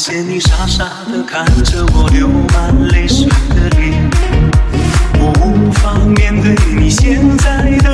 感谢你傻傻的看着我流满泪水的脸我无法面对你现在的